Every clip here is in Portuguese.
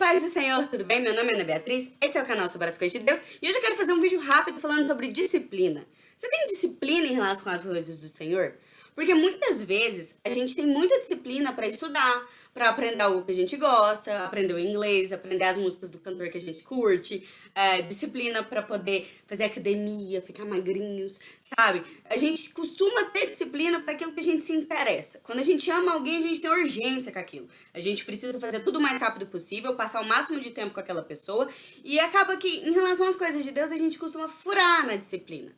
Paz do Senhor, tudo bem? Meu nome é Ana Beatriz, esse é o canal sobre as coisas de Deus e hoje eu quero fazer um vídeo rápido falando sobre disciplina. Você tem disciplina em relação às coisas do Senhor? Porque muitas vezes a gente tem muita disciplina para estudar, para aprender algo que a gente gosta, aprender o inglês, aprender as músicas do cantor que a gente curte, é, disciplina para poder fazer academia, ficar magrinhos, sabe? A gente costuma ter disciplina para aquilo que a gente se interessa. Quando a gente ama alguém, a gente tem urgência com aquilo. A gente precisa fazer tudo o mais rápido possível, passar o máximo de tempo com aquela pessoa e acaba que, em relação às coisas de Deus, a gente costuma furar na disciplina.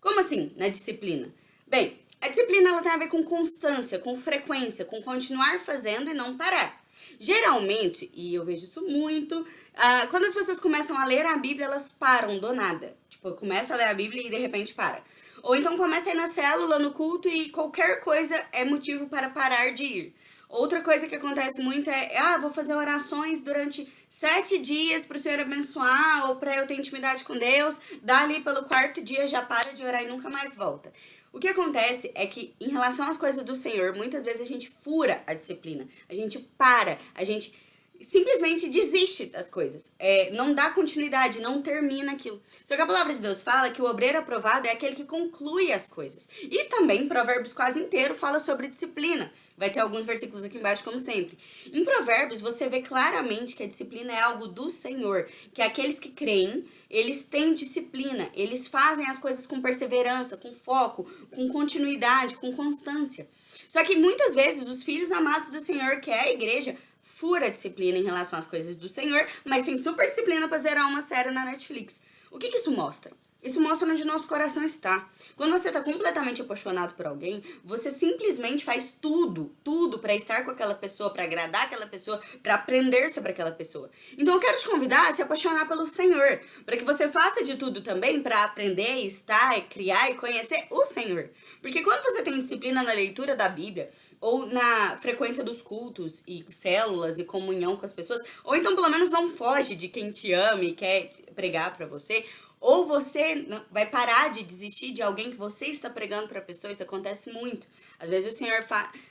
Como assim, na disciplina? Bem, a disciplina ela tem a ver com constância, com frequência, com continuar fazendo e não parar. Geralmente, e eu vejo isso muito, uh, quando as pessoas começam a ler a Bíblia, elas param do nada. Tipo, começa a ler a Bíblia e de repente para. Ou então começa a ir na célula, no culto e qualquer coisa é motivo para parar de ir. Outra coisa que acontece muito é, ah, vou fazer orações durante sete dias para o Senhor abençoar ou para eu ter intimidade com Deus, dá ali pelo quarto dia, já para de orar e nunca mais volta. O que acontece é que, em relação às coisas do Senhor, muitas vezes a gente fura a disciplina, a gente para, a gente simplesmente desiste das coisas. É, não dá continuidade, não termina aquilo. Só que a palavra de Deus fala que o obreiro aprovado é aquele que conclui as coisas. E também Provérbios quase inteiro fala sobre disciplina. Vai ter alguns versículos aqui embaixo, como sempre. Em Provérbios, você vê claramente que a disciplina é algo do Senhor. Que aqueles que creem, eles têm disciplina. Eles fazem as coisas com perseverança, com foco, com continuidade, com constância. Só que muitas vezes os filhos amados do Senhor, que é a igreja, fura disciplina em relação às coisas do Senhor, mas tem super disciplina para zerar uma série na Netflix. O que, que isso mostra? Isso mostra onde nosso coração está. Quando você está completamente apaixonado por alguém, você simplesmente faz tudo, tudo para estar com aquela pessoa, para agradar aquela pessoa, para aprender sobre aquela pessoa. Então eu quero te convidar a se apaixonar pelo Senhor, para que você faça de tudo também para aprender, estar, criar e conhecer o Senhor. Porque quando você tem disciplina na leitura da Bíblia, ou na frequência dos cultos e células e comunhão com as pessoas, ou então pelo menos não foge de quem te ama e quer pregar para você, ou você vai parar de desistir de alguém que você está pregando para a pessoa, isso acontece muito. Às vezes o Senhor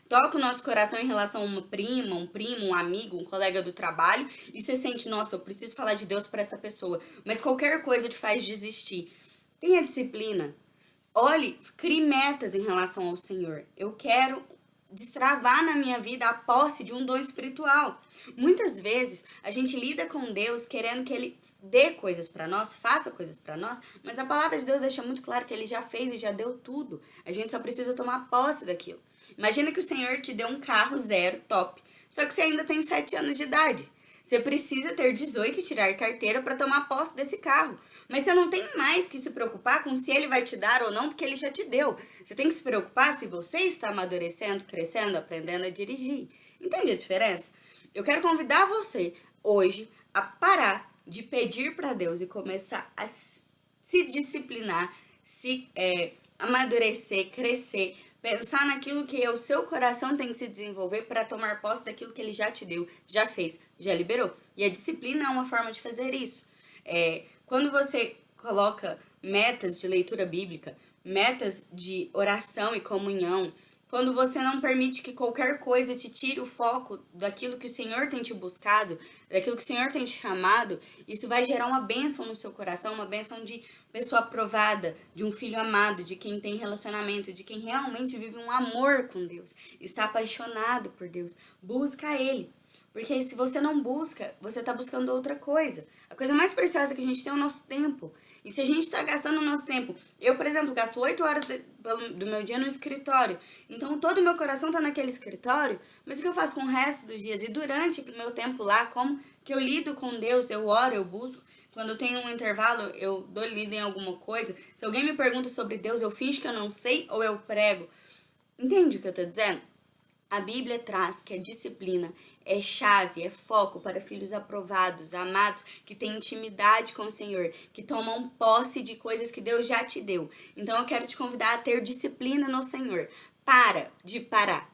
toca o nosso coração em relação a uma prima, um primo, um amigo, um colega do trabalho, e você sente, nossa, eu preciso falar de Deus para essa pessoa, mas qualquer coisa te faz desistir. Tenha disciplina. Olhe, crie metas em relação ao Senhor. Eu quero destravar na minha vida a posse de um dom espiritual. Muitas vezes a gente lida com Deus querendo que Ele dê coisas para nós, faça coisas para nós, mas a palavra de Deus deixa muito claro que ele já fez e já deu tudo. A gente só precisa tomar posse daquilo. Imagina que o Senhor te deu um carro zero, top, só que você ainda tem 7 anos de idade. Você precisa ter 18 e tirar carteira para tomar posse desse carro. Mas você não tem mais que se preocupar com se ele vai te dar ou não, porque ele já te deu. Você tem que se preocupar se você está amadurecendo, crescendo, aprendendo a dirigir. Entende a diferença? Eu quero convidar você hoje a parar de pedir para Deus e começar a se disciplinar, se é, amadurecer, crescer, pensar naquilo que o seu coração tem que se desenvolver para tomar posse daquilo que ele já te deu, já fez, já liberou. E a disciplina é uma forma de fazer isso. É, quando você coloca metas de leitura bíblica, metas de oração e comunhão, quando você não permite que qualquer coisa te tire o foco daquilo que o Senhor tem te buscado, daquilo que o Senhor tem te chamado, isso vai gerar uma bênção no seu coração, uma bênção de pessoa aprovada, de um filho amado, de quem tem relacionamento, de quem realmente vive um amor com Deus, está apaixonado por Deus. Busca Ele. Porque se você não busca, você está buscando outra coisa. A coisa mais preciosa que a gente tem é o nosso tempo. E se a gente está gastando o nosso tempo... Eu, por exemplo, gasto 8 horas do meu dia no escritório. Então, todo o meu coração está naquele escritório. Mas o que eu faço com o resto dos dias? E durante o meu tempo lá, como que eu lido com Deus? Eu oro, eu busco. Quando eu tenho um intervalo, eu dou lida em alguma coisa. Se alguém me pergunta sobre Deus, eu finjo que eu não sei ou eu prego. Entende o que eu estou dizendo? A Bíblia traz que a disciplina é chave, é foco para filhos aprovados, amados, que têm intimidade com o Senhor, que tomam posse de coisas que Deus já te deu. Então eu quero te convidar a ter disciplina no Senhor. Para de parar.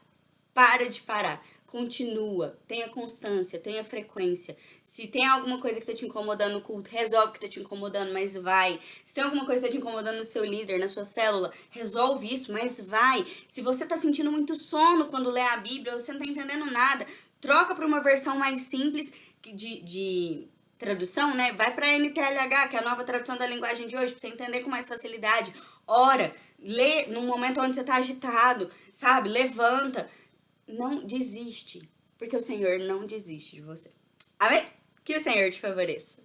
Para de parar continua, tenha constância, tenha frequência. Se tem alguma coisa que tá te incomodando no culto, resolve o que tá te incomodando, mas vai. Se tem alguma coisa que tá te incomodando no seu líder, na sua célula, resolve isso, mas vai. Se você tá sentindo muito sono quando lê a Bíblia, você não tá entendendo nada, troca para uma versão mais simples de, de tradução, né? Vai para NTLH, que é a nova tradução da linguagem de hoje, para você entender com mais facilidade. Ora, lê no momento onde você tá agitado, sabe? Levanta. Não desiste, porque o Senhor não desiste de você. Amém? Que o Senhor te favoreça.